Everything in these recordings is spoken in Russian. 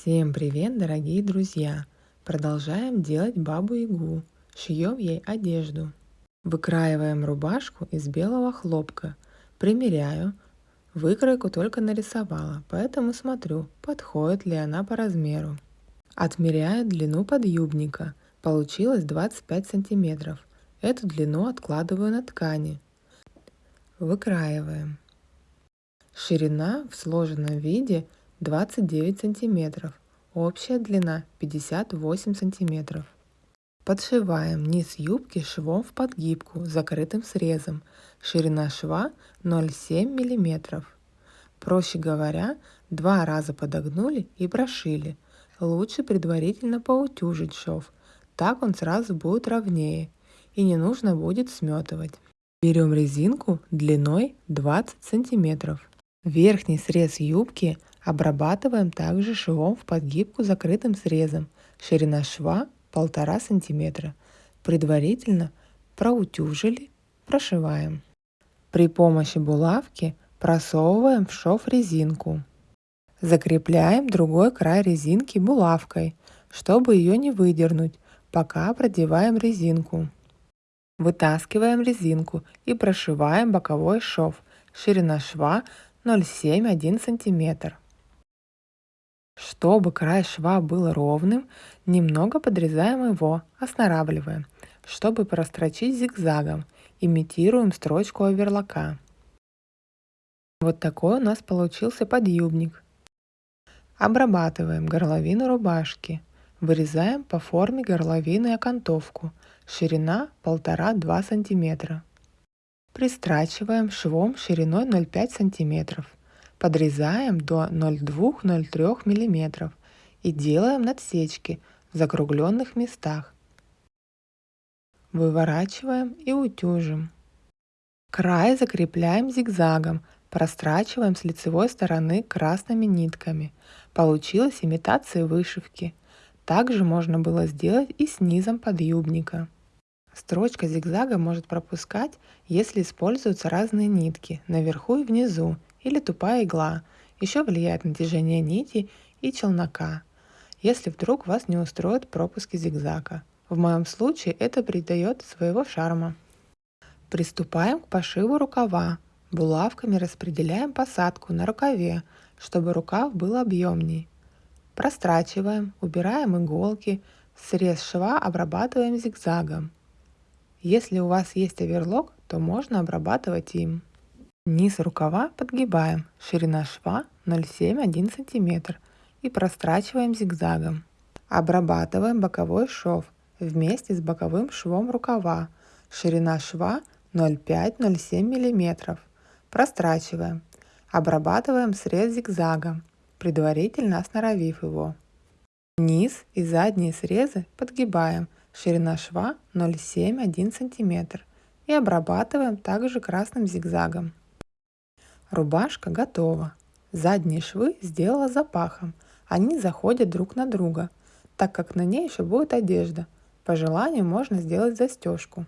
Всем привет, дорогие друзья! Продолжаем делать бабу-ягу. Шьем ей одежду. Выкраиваем рубашку из белого хлопка. Примеряю. Выкройку только нарисовала, поэтому смотрю, подходит ли она по размеру. Отмеряю длину подъюбника. Получилось 25 сантиметров. Эту длину откладываю на ткани. Выкраиваем. Ширина в сложенном виде 29 сантиметров. Общая длина 58 сантиметров. Подшиваем низ юбки швом в подгибку с закрытым срезом. Ширина шва 0,7 мм. Проще говоря, два раза подогнули и прошили. Лучше предварительно поутюжить шов, так он сразу будет ровнее и не нужно будет сметывать. Берем резинку длиной 20 сантиметров. Верхний срез юбки обрабатываем также швом в подгибку закрытым срезом. Ширина шва 1,5 см. Предварительно проутюжили, прошиваем. При помощи булавки просовываем в шов резинку. Закрепляем другой край резинки булавкой, чтобы ее не выдернуть, пока продеваем резинку. Вытаскиваем резинку и прошиваем боковой шов. Ширина шва 0,7-1 см. Чтобы край шва был ровным, немного подрезаем его, останавливаем, чтобы прострочить зигзагом. Имитируем строчку оверлока. Вот такой у нас получился подъюбник. Обрабатываем горловину рубашки. Вырезаем по форме горловины окантовку. Ширина 1,5-2 см. Пристрачиваем швом шириной 0,5 см. Подрезаем до 0,2-0,3 мм и делаем надсечки в закругленных местах. Выворачиваем и утюжим. Край закрепляем зигзагом, прострачиваем с лицевой стороны красными нитками. Получилась имитация вышивки. Также можно было сделать и снизом подъюбника. Строчка зигзага может пропускать, если используются разные нитки наверху и внизу или тупая игла. Еще влияет натяжение нити и челнока, если вдруг вас не устроят пропуски зигзага. В моем случае это придает своего шарма. Приступаем к пошиву рукава. Булавками распределяем посадку на рукаве, чтобы рукав был объемней. Прострачиваем, убираем иголки, срез шва обрабатываем зигзагом. Если у вас есть оверлок, то можно обрабатывать им. Низ рукава подгибаем, ширина шва 0,7-1 см и прострачиваем зигзагом. Обрабатываем боковой шов вместе с боковым швом рукава, ширина шва 0,5-0,7 мм. Прострачиваем. Обрабатываем срез зигзагом, предварительно осноровив его. Низ и задние срезы подгибаем – ширина шва 0,7-1 см и обрабатываем также красным зигзагом. Рубашка готова. Задние швы сделала запахом. Они заходят друг на друга, так как на ней еще будет одежда. По желанию можно сделать застежку.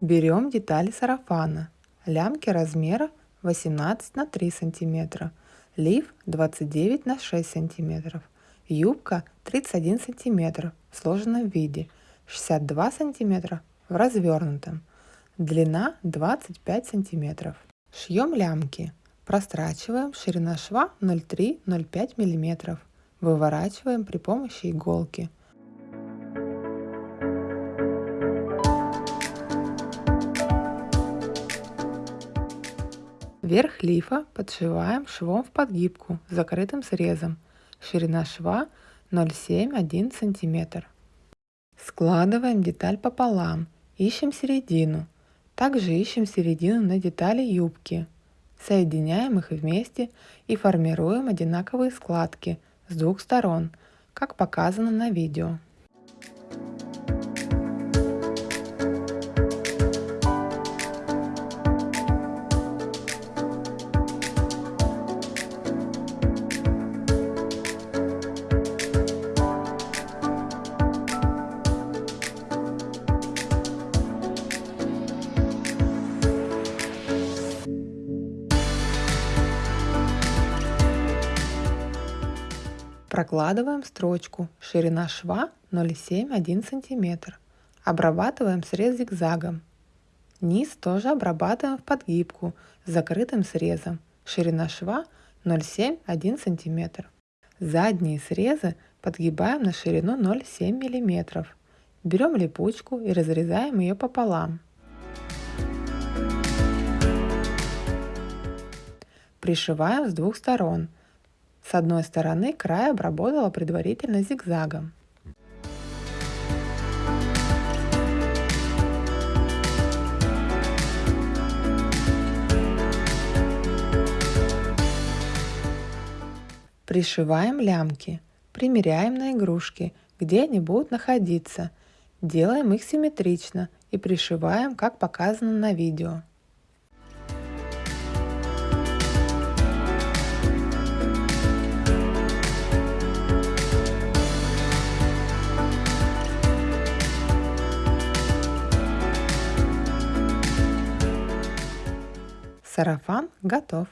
Берем детали сарафана. Лямки размера 18 на 3 сантиметра лиф 29 на 6 см, юбка 31 см в сложенном виде, 62 см в развернутом, длина 25 см. Шьем лямки, прострачиваем, ширина шва 0,3-0,5 мм, выворачиваем при помощи иголки. Верх лифа подшиваем швом в подгибку с закрытым срезом. Ширина шва 0,7-1 см. Складываем деталь пополам, ищем середину. Также ищем середину на детали юбки. Соединяем их вместе и формируем одинаковые складки с двух сторон, как показано на видео. Прокладываем строчку, ширина шва 0,7-1 см. Обрабатываем срез зигзагом. Низ тоже обрабатываем в подгибку с закрытым срезом. Ширина шва 0,7-1 см. Задние срезы подгибаем на ширину 0,7 мм. Берем липучку и разрезаем ее пополам. Пришиваем с двух сторон. С одной стороны край обработала предварительно зигзагом. Пришиваем лямки. Примеряем на игрушки, где они будут находиться. Делаем их симметрично и пришиваем, как показано на видео. Сарафан готов.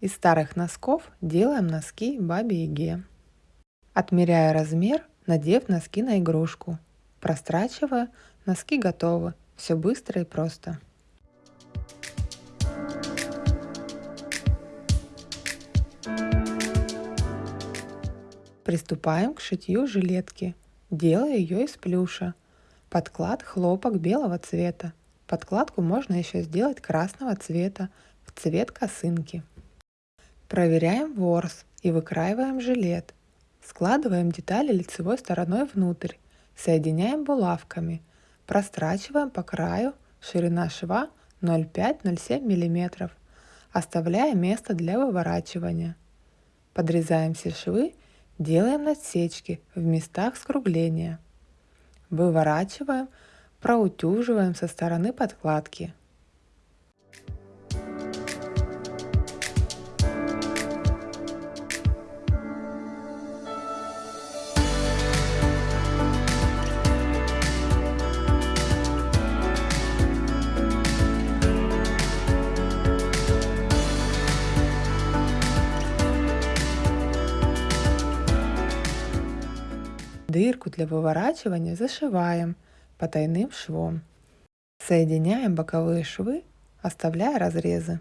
Из старых носков делаем носки бабе Яге. Отмеряя размер, надев носки на игрушку. Прострачивая, носки готовы. Все быстро и просто. Приступаем к шитью жилетки. Делаю ее из плюша. Подклад хлопок белого цвета. Подкладку можно еще сделать красного цвета в цвет косынки. Проверяем ворс и выкраиваем жилет. Складываем детали лицевой стороной внутрь. Соединяем булавками. Прострачиваем по краю ширина шва 0,5-0,7 мм. Оставляя место для выворачивания. Подрезаем все швы, делаем надсечки в местах скругления. Выворачиваем, проутюживаем со стороны подкладки. Дырку для выворачивания зашиваем потайным швом. Соединяем боковые швы, оставляя разрезы.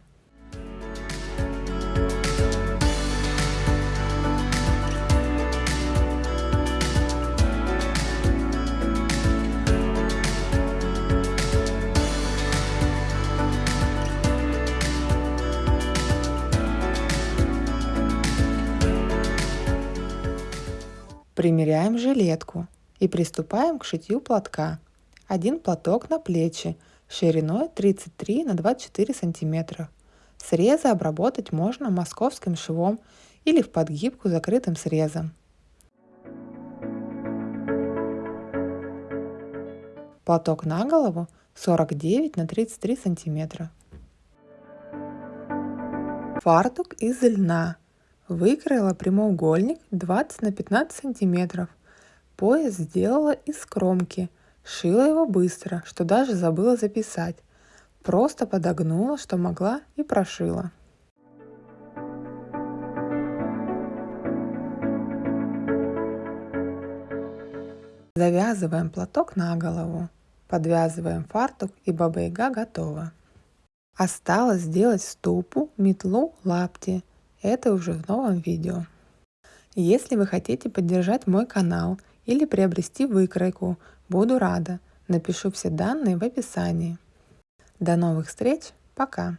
Примеряем жилетку и приступаем к шитью платка. Один платок на плечи шириной 33 на 24 сантиметра. Срезы обработать можно московским швом или в подгибку закрытым срезом. Платок на голову 49 на 33 сантиметра. Фартук из льна Выкроила прямоугольник 20 на 15 сантиметров. Пояс сделала из кромки. Шила его быстро, что даже забыла записать. Просто подогнула, что могла и прошила. Завязываем платок на голову. Подвязываем фартук и баба-яга готова. Осталось сделать ступу, метлу, лапти – это уже в новом видео. Если вы хотите поддержать мой канал или приобрести выкройку, буду рада. Напишу все данные в описании. До новых встреч, пока!